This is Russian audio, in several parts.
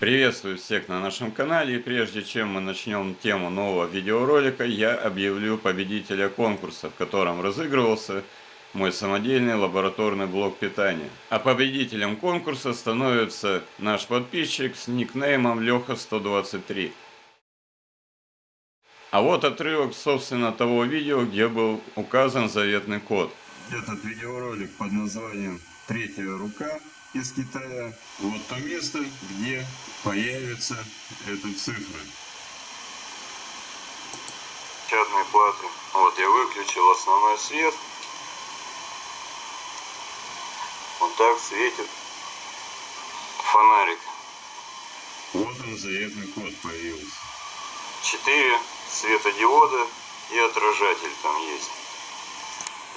Приветствую всех на нашем канале и прежде чем мы начнем тему нового видеоролика, я объявлю победителя конкурса, в котором разыгрывался мой самодельный лабораторный блок питания. А победителем конкурса становится наш подписчик с никнеймом Леха123. А вот отрывок, собственно, того видео, где был указан заветный код. Этот видеоролик под названием «Третья рука» из Китая. Вот то место, где появятся эти цифры. Печатные платы. Вот я выключил основной свет. Вот так светит фонарик. Вот он заветный код появился. Четыре светодиода и отражатель там есть.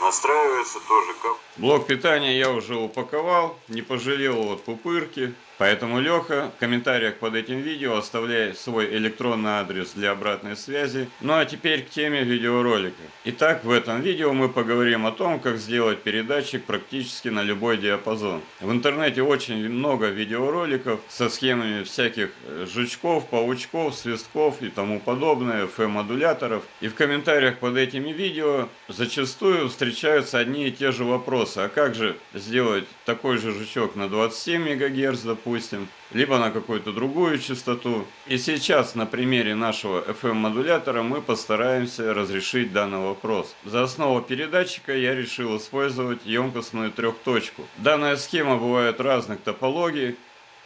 Настраивается тоже как... Блок питания я уже упаковал, не пожалел вот пупырки. Поэтому, Леха, в комментариях под этим видео оставляй свой электронный адрес для обратной связи. Ну а теперь к теме видеоролика. Итак, в этом видео мы поговорим о том, как сделать передатчик практически на любой диапазон. В интернете очень много видеороликов со схемами всяких э, жучков, паучков, свистков и тому подобное, FM-модуляторов. И в комментариях под этими видео зачастую встречаются одни и те же вопросы. А как же сделать такой же жучок на 27 МГц, допустим, либо на какую-то другую частоту. И сейчас на примере нашего FM-модулятора мы постараемся разрешить данный вопрос. За основу передатчика я решил использовать емкостную трехточку. Данная схема бывает разных топологий,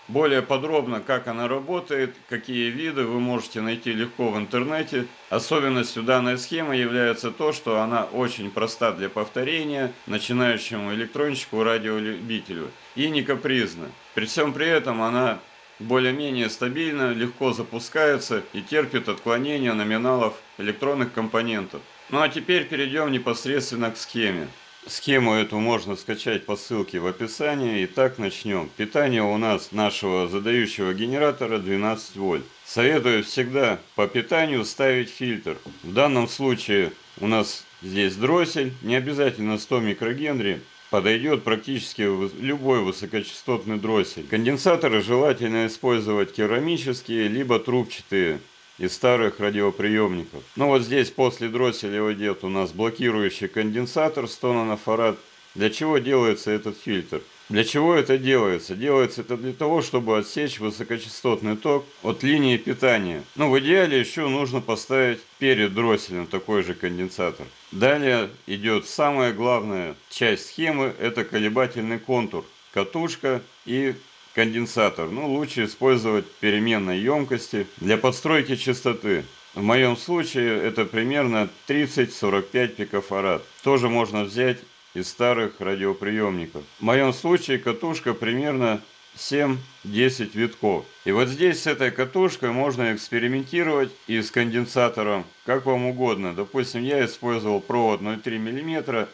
более подробно, как она работает, какие виды, вы можете найти легко в интернете. Особенностью данной схемы является то, что она очень проста для повторения начинающему электронщику, радиолюбителю и не капризна. При всем при этом она более-менее стабильна, легко запускается и терпит отклонения номиналов электронных компонентов. Ну а теперь перейдем непосредственно к схеме. Схему эту можно скачать по ссылке в описании. Итак, начнем. Питание у нас нашего задающего генератора 12 вольт. Советую всегда по питанию ставить фильтр. В данном случае у нас здесь дроссель, не обязательно 100 микрогенри. Подойдет практически любой высокочастотный дроссель. Конденсаторы желательно использовать керамические, либо трубчатые из старых радиоприемников. Ну вот здесь после дросселя идет у нас блокирующий конденсатор 100 нанофарад. Для чего делается этот фильтр? Для чего это делается? Делается это для того, чтобы отсечь высокочастотный ток от линии питания. Ну, в идеале еще нужно поставить перед дросселем такой же конденсатор. Далее идет самая главная часть схемы, это колебательный контур. Катушка и конденсатор. Ну, лучше использовать переменной емкости для подстройки частоты. В моем случае это примерно 30-45 пикофарад. Тоже можно взять из старых радиоприемников. В моем случае катушка примерно 7-10 витков. И вот здесь с этой катушкой можно экспериментировать и с конденсатором, как вам угодно. Допустим, я использовал провод 0,3 мм,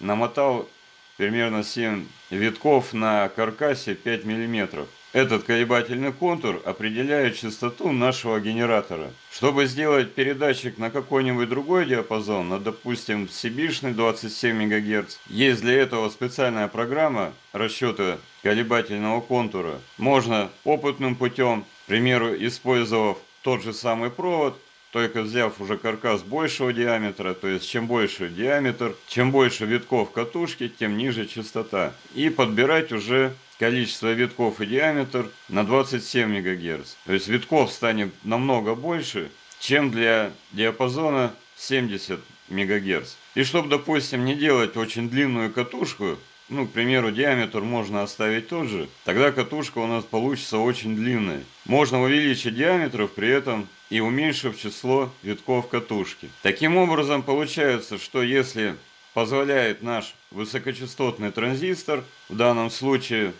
намотал примерно 7 витков на каркасе 5 мм. Этот колебательный контур определяет частоту нашего генератора. Чтобы сделать передатчик на какой-нибудь другой диапазон, на, допустим, сибишный 27 МГц, есть для этого специальная программа расчета колебательного контура. Можно опытным путем, к примеру, использовав тот же самый провод, только взяв уже каркас большего диаметра, то есть чем больше диаметр, чем больше витков катушки, тем ниже частота. И подбирать уже количество витков и диаметр на 27 МГц. То есть витков станет намного больше, чем для диапазона 70 МГц. И чтобы, допустим, не делать очень длинную катушку, ну, к примеру, диаметр можно оставить тот же, тогда катушка у нас получится очень длинная. Можно увеличить диаметр, при этом и уменьшив число витков катушки. Таким образом, получается, что если позволяет наш высокочастотный транзистор, в данном случае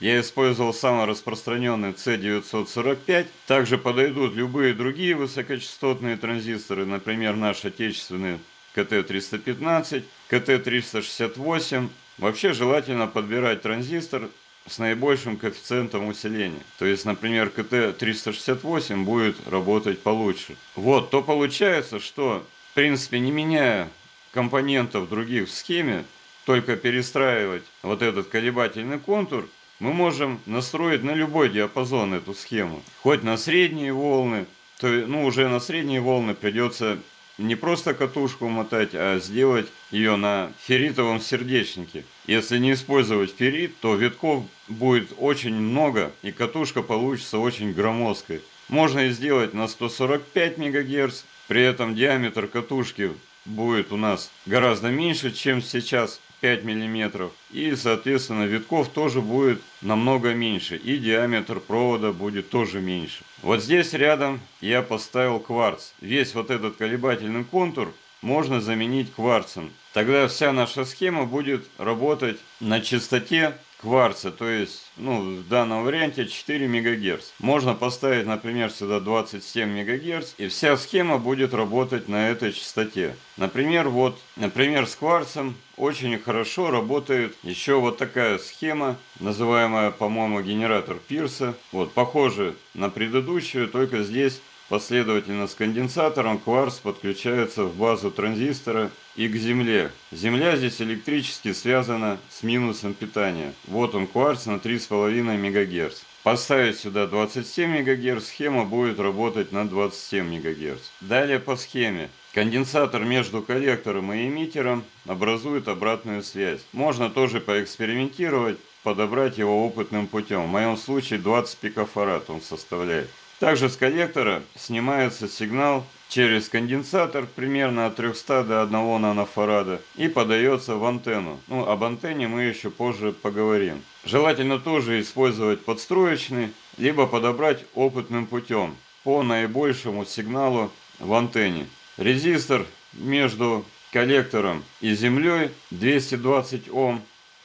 я использовал самый распространенный C945, также подойдут любые другие высокочастотные транзисторы, например, наш отечественный КТ-315, КТ-368, Вообще желательно подбирать транзистор с наибольшим коэффициентом усиления. То есть, например, КТ-368 будет работать получше. Вот, то получается, что, в принципе, не меняя компонентов других в схеме, только перестраивать вот этот колебательный контур, мы можем настроить на любой диапазон эту схему. Хоть на средние волны, то ну, уже на средние волны придется не просто катушку мотать, а сделать ее на ферритовом сердечнике. Если не использовать феррит, то витков будет очень много и катушка получится очень громоздкой. Можно и сделать на 145 МГц, при этом диаметр катушки будет у нас гораздо меньше, чем сейчас 5 миллиметров. И, соответственно, витков тоже будет намного меньше. И диаметр провода будет тоже меньше. Вот здесь рядом я поставил кварц. Весь вот этот колебательный контур можно заменить кварцем. Тогда вся наша схема будет работать на частоте кварца, то есть, ну, в данном варианте 4 МГц. Можно поставить, например, сюда 27 МГц, и вся схема будет работать на этой частоте. Например, вот, например, с кварцем очень хорошо работает еще вот такая схема, называемая, по-моему, генератор Пирса. Вот, похоже на предыдущую, только здесь Последовательно с конденсатором кварц подключается в базу транзистора и к земле. Земля здесь электрически связана с минусом питания. Вот он кварц на 3,5 МГц. Поставить сюда 27 МГц, схема будет работать на 27 МГц. Далее по схеме. Конденсатор между коллектором и эмиттером образует обратную связь. Можно тоже поэкспериментировать, подобрать его опытным путем. В моем случае 20 пикофарад он составляет. Также с коллектора снимается сигнал через конденсатор примерно от 300 до 1 нанофарада и подается в антенну. Ну, об антенне мы еще позже поговорим. Желательно тоже использовать подстроечный, либо подобрать опытным путем по наибольшему сигналу в антенне. Резистор между коллектором и землей 220 Ом.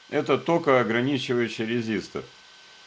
Это токоограничивающий резистор.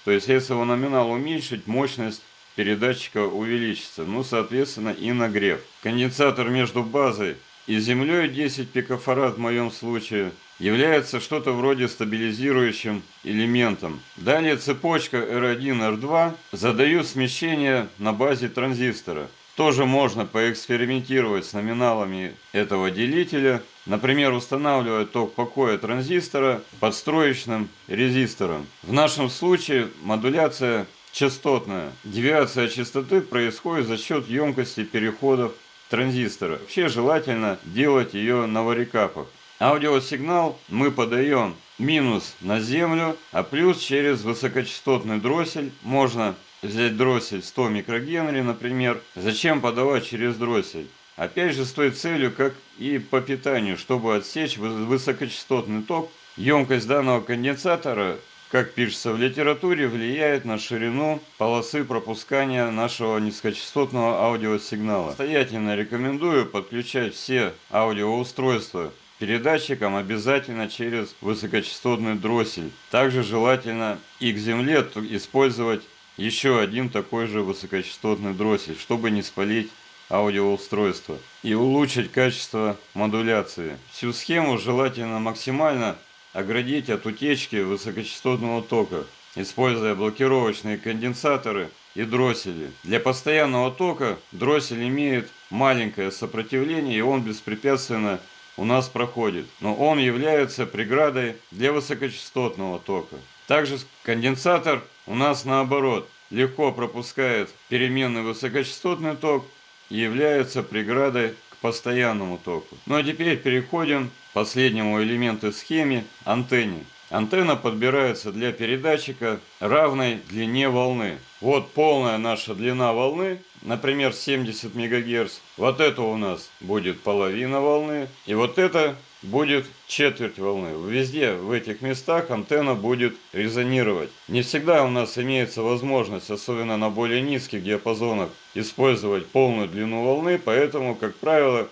То есть, если его номинал уменьшить, мощность передатчика увеличится, ну, соответственно, и нагрев. Конденсатор между базой и землей 10 пикофарад в моем случае является что-то вроде стабилизирующим элементом. Далее цепочка R1, R2 задают смещение на базе транзистора. Тоже можно поэкспериментировать с номиналами этого делителя. Например, устанавливая ток покоя транзистора подстроечным резистором. В нашем случае модуляция частотная. Девиация частоты происходит за счет емкости переходов транзистора. Вообще желательно делать ее на варикапах. Аудиосигнал мы подаем минус на землю, а плюс через высокочастотный дроссель. Можно взять дроссель 100 микрогенри, например. Зачем подавать через дроссель? Опять же с той целью, как и по питанию, чтобы отсечь высокочастотный ток. Емкость данного конденсатора как пишется в литературе, влияет на ширину полосы пропускания нашего низкочастотного аудиосигнала. Настоятельно рекомендую подключать все аудиоустройства передатчикам обязательно через высокочастотный дроссель. Также желательно и к земле использовать еще один такой же высокочастотный дроссель, чтобы не спалить аудиоустройство и улучшить качество модуляции. Всю схему желательно максимально оградить от утечки высокочастотного тока, используя блокировочные конденсаторы и дроссели. Для постоянного тока дроссель имеет маленькое сопротивление и он беспрепятственно у нас проходит, но он является преградой для высокочастотного тока. Также конденсатор у нас наоборот легко пропускает переменный высокочастотный ток и является преградой к постоянному току. Ну а теперь переходим последнему элементу схеме антенне. Антенна подбирается для передатчика равной длине волны. Вот полная наша длина волны, например, 70 МГц. Вот это у нас будет половина волны. И вот это будет четверть волны. Везде в этих местах антенна будет резонировать. Не всегда у нас имеется возможность, особенно на более низких диапазонах, использовать полную длину волны, поэтому, как правило,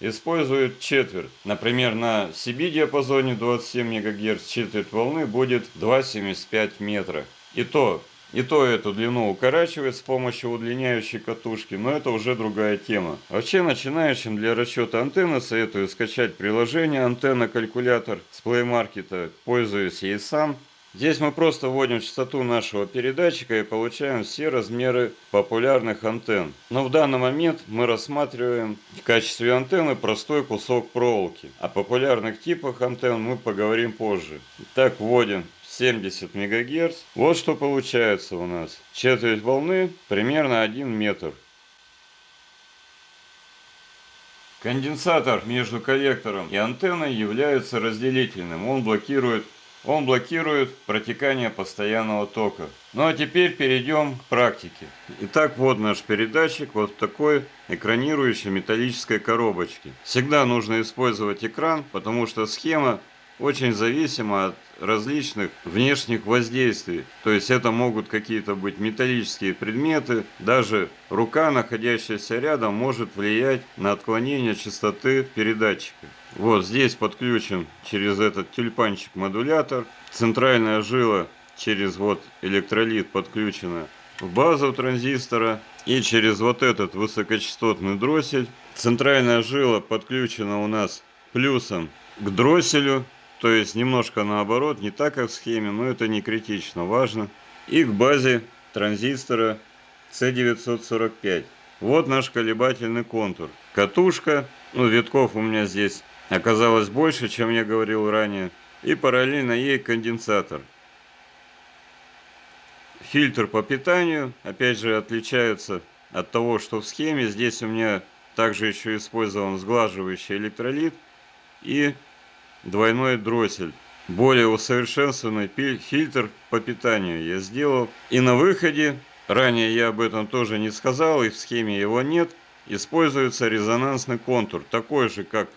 используют четверть. Например, на CB диапазоне 27 МГц четверть волны будет 2,75 метра. И то, и то эту длину укорачивает с помощью удлиняющей катушки, но это уже другая тема. Вообще начинающим для расчета антенны советую скачать приложение антенна-калькулятор с Play Market, пользуюсь ей сам. Здесь мы просто вводим частоту нашего передатчика и получаем все размеры популярных антенн. Но в данный момент мы рассматриваем в качестве антенны простой кусок проволоки. О популярных типах антенн мы поговорим позже. Так вводим 70 мегагерц. Вот что получается у нас. Четверть волны примерно 1 метр. Конденсатор между коллектором и антенной является разделительным. Он блокирует, он блокирует протекание постоянного тока. Ну а теперь перейдем к практике. Итак, вот наш передатчик вот в такой экранирующей металлической коробочке. Всегда нужно использовать экран, потому что схема очень зависимо от различных внешних воздействий. То есть это могут какие-то быть металлические предметы, даже рука, находящаяся рядом, может влиять на отклонение частоты передатчика. Вот здесь подключен через этот тюльпанчик модулятор. Центральная жила через вот электролит подключена в базу транзистора. И через вот этот высокочастотный дроссель. Центральная жила подключена у нас плюсом к дросселю то есть немножко наоборот, не так как в схеме, но это не критично важно. И к базе транзистора C945. Вот наш колебательный контур. Катушка, ну витков у меня здесь оказалось больше, чем я говорил ранее. И параллельно ей конденсатор. Фильтр по питанию, опять же, отличается от того, что в схеме. Здесь у меня также еще использован сглаживающий электролит и двойной дроссель. Более усовершенствованный фильтр по питанию я сделал. И на выходе, ранее я об этом тоже не сказал, и в схеме его нет, используется резонансный контур, такой же, как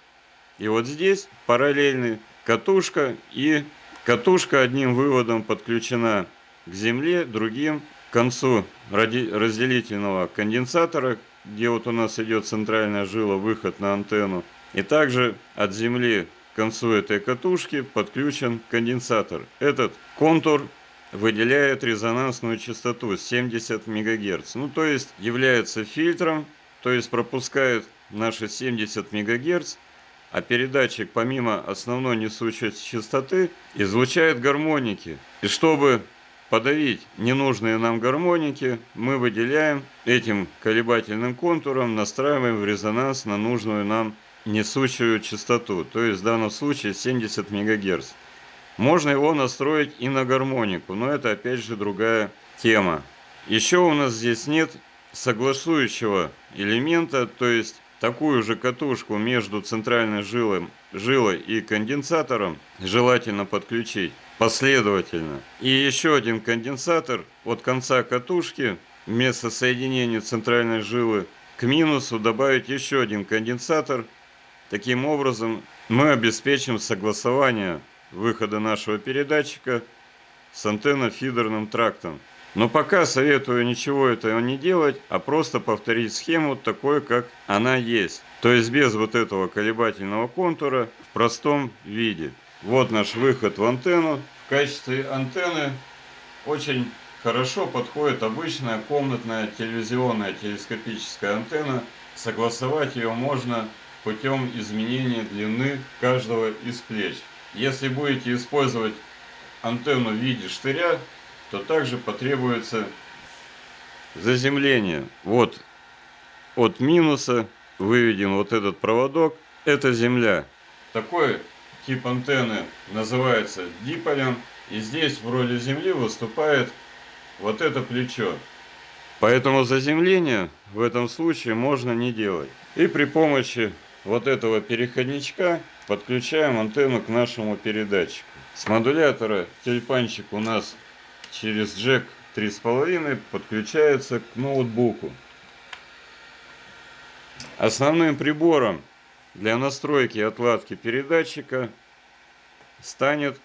и вот здесь, параллельный, катушка, и катушка одним выводом подключена к земле, другим к концу разделительного конденсатора, где вот у нас идет центральная жила, выход на антенну. И также от земли концу этой катушки подключен конденсатор. Этот контур выделяет резонансную частоту 70 МГц. Ну, то есть является фильтром, то есть пропускает наши 70 МГц, а передатчик помимо основной несущей частоты излучает гармоники. И чтобы подавить ненужные нам гармоники, мы выделяем этим колебательным контуром, настраиваем в резонанс на нужную нам несущую частоту, то есть в данном случае 70 МГц. Можно его настроить и на гармонику, но это опять же другая тема. Еще у нас здесь нет согласующего элемента, то есть такую же катушку между центральной жилой, жилой и конденсатором желательно подключить последовательно. И еще один конденсатор от конца катушки вместо соединения центральной жилы к минусу добавить еще один конденсатор – Таким образом, мы обеспечим согласование выхода нашего передатчика с антенно-фидерным трактом. Но пока советую ничего этого не делать, а просто повторить схему такой, как она есть. То есть без вот этого колебательного контура в простом виде. Вот наш выход в антенну. В качестве антенны очень хорошо подходит обычная комнатная телевизионная телескопическая антенна. Согласовать ее можно путем изменения длины каждого из плеч. Если будете использовать антенну в виде штыря, то также потребуется заземление. Вот от минуса выведен вот этот проводок. Это земля. Такой тип антенны называется диполем. И здесь в роли земли выступает вот это плечо. Поэтому заземление в этом случае можно не делать. И при помощи вот этого переходничка подключаем антенну к нашему передатчику. С модулятора тюльпанчик у нас через джек 3,5 подключается к ноутбуку. Основным прибором для настройки и отладки передатчика станет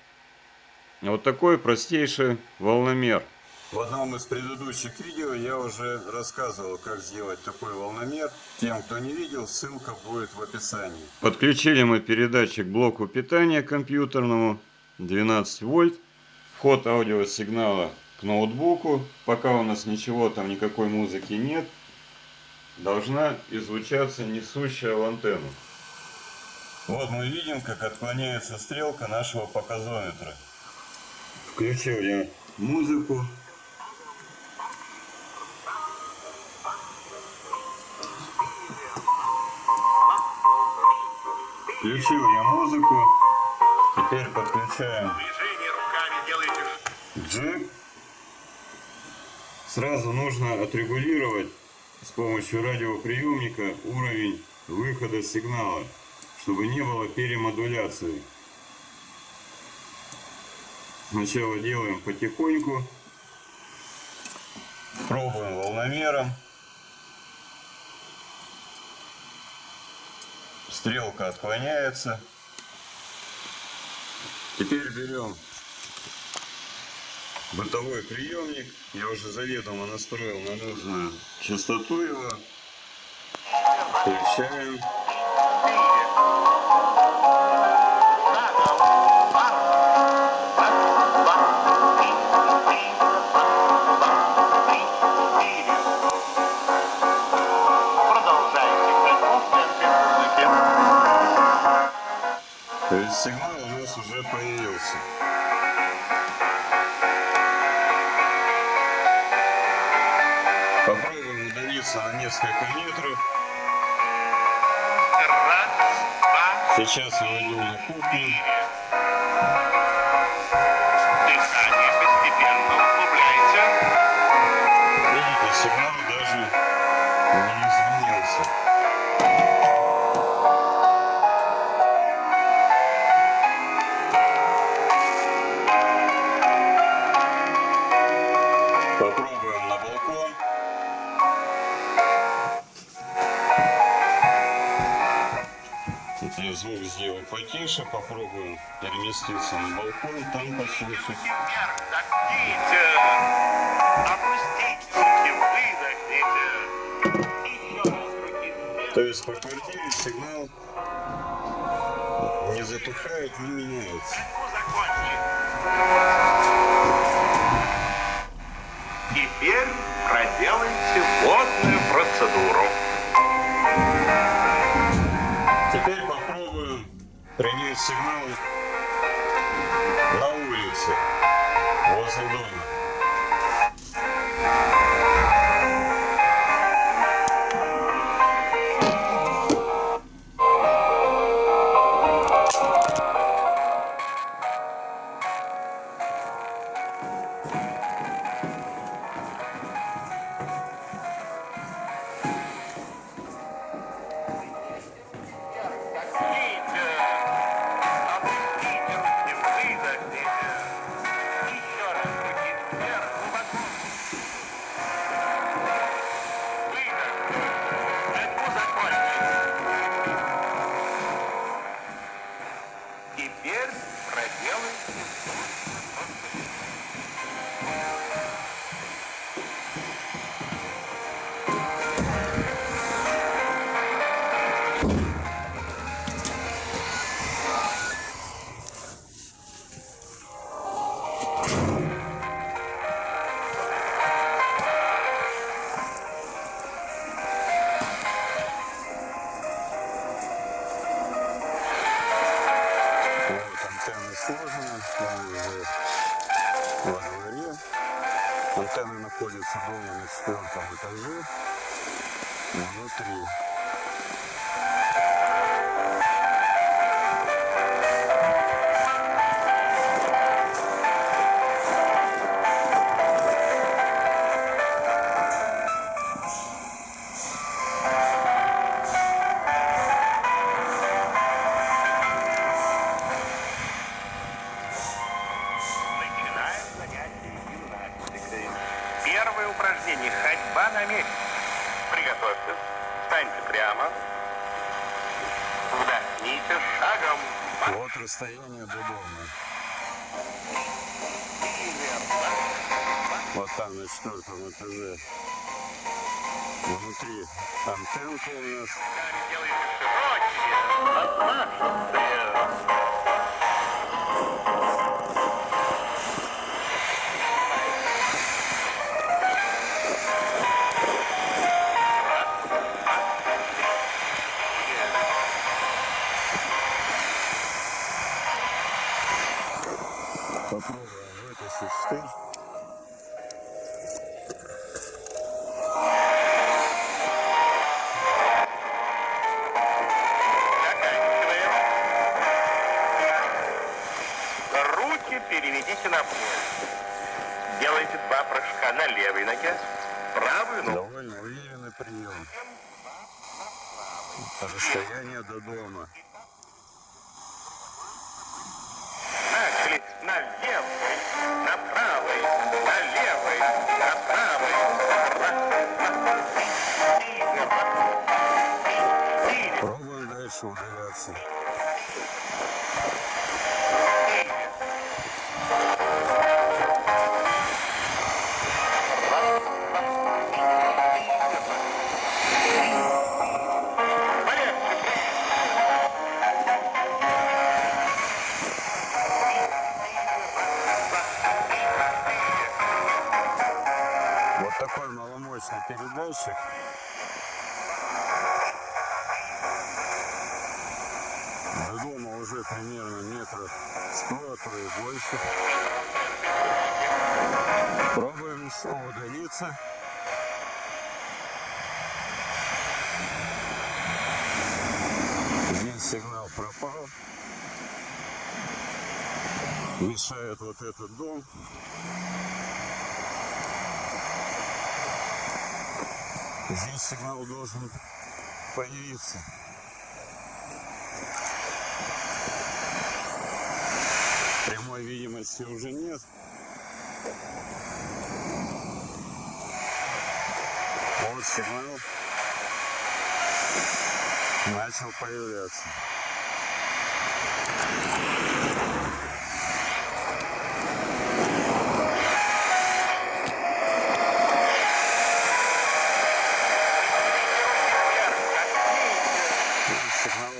вот такой простейший волномер – в одном из предыдущих видео я уже рассказывал, как сделать такой волномер. Тем, кто не видел, ссылка будет в описании. Подключили мы передатчик к блоку питания компьютерному 12 вольт. Вход аудиосигнала к ноутбуку. Пока у нас ничего там, никакой музыки нет. Должна излучаться несущая в антенну. Вот мы видим, как отклоняется стрелка нашего показометра. Включил я музыку. Включил я музыку. Теперь подключаем. Джек. Сразу нужно отрегулировать с помощью радиоприемника уровень выхода сигнала, чтобы не было перемодуляции. Сначала делаем потихоньку. Пробуем волномером. Стрелка отклоняется. Теперь берем бытовой приемник. Я уже заведомо настроил на нужную частоту его. Включаем. То есть сигнал у нас уже появился. Попробуем удалиться на несколько метров. Сейчас я иду на кухню. Звук сделаю потише, попробуем переместиться на балкон, там послушать. То есть по квартире сигнал не затухает, не меняется. Теперь проделайте водную процедуру. Принять сигнал на улице, возле дома. Вот До дома. Вот там на четвертом этаже. Внутри антенка у нас. попробуем вытащить штырь. Руки переведите на пол. Делайте два прыжка на левой ноге, правую ногу. Довольно уверенный прием. По расстоянию до дома. Дальше удаляться. Вот такой маломощный передатчик. До дома уже примерно метров 100, а то и больше. Пробуем еще удалиться. Здесь сигнал пропал. Мешает вот этот дом. Здесь сигнал должен появиться. Прямой видимости уже нет. Вот сигнал начал появляться. Сигнал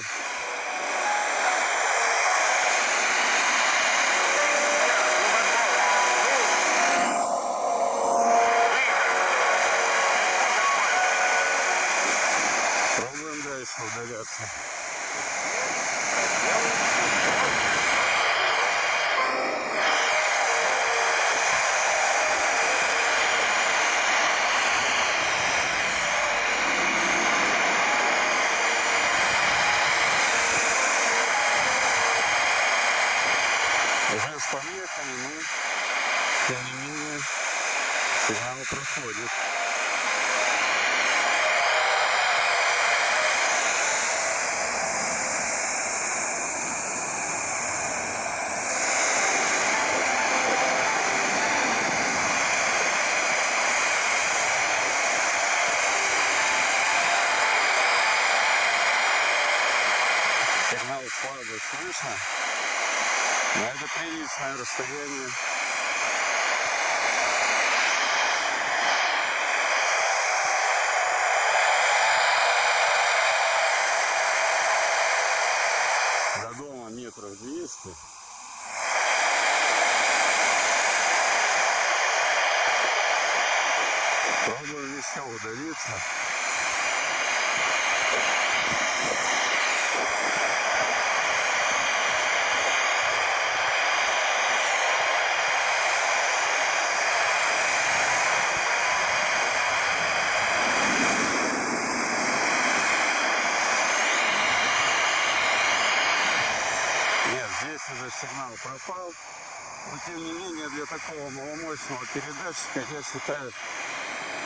передатчика, я считаю,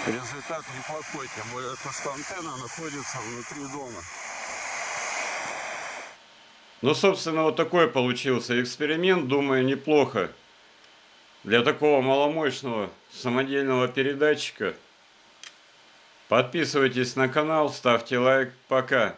результат неплохой. Тем более, то, что антенна находится внутри дома. Ну, собственно, вот такой получился эксперимент, думаю, неплохо. Для такого маломощного самодельного передатчика. Подписывайтесь на канал, ставьте лайк. Пока.